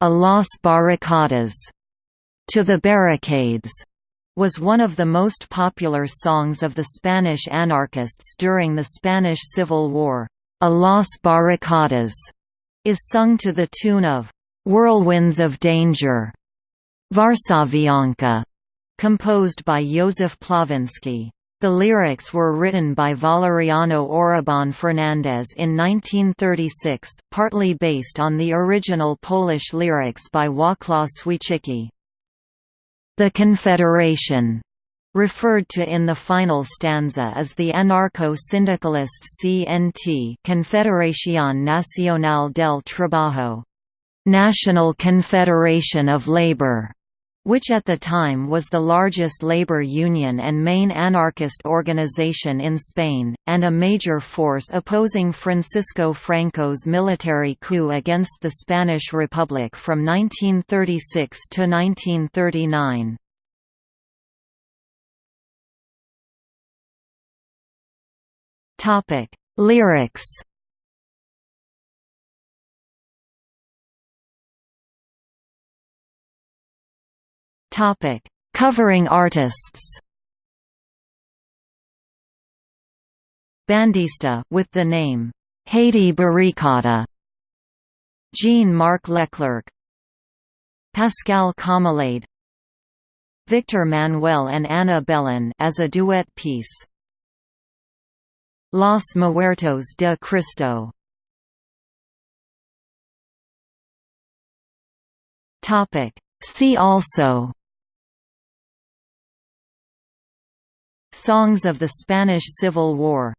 A Las Barricadas, To the Barricades, was one of the most popular songs of the Spanish anarchists during the Spanish Civil War. A Las Barricadas is sung to the tune of Whirlwinds of Danger, Varsavianka, composed by Józef Pławiński. The lyrics were written by Valeriano Orobon Fernandez in 1936, partly based on the original Polish lyrics by Wacław Świecki. The Confederation referred to in the final stanza as the anarcho-syndicalists CNT Confederación Nacional del Trabajo, National Confederation of Labor which at the time was the largest labor union and main anarchist organization in Spain, and a major force opposing Francisco Franco's military coup against the Spanish Republic from 1936 to 1939. Lyrics Topic: Covering artists. Bandista with the name Haiti Barricada. Jean-Marc Leclerc. Pascal Comelade. Victor Manuel and Ana Belén as a duet piece. Los Muertos de Cristo. Topic See also Songs of the Spanish Civil War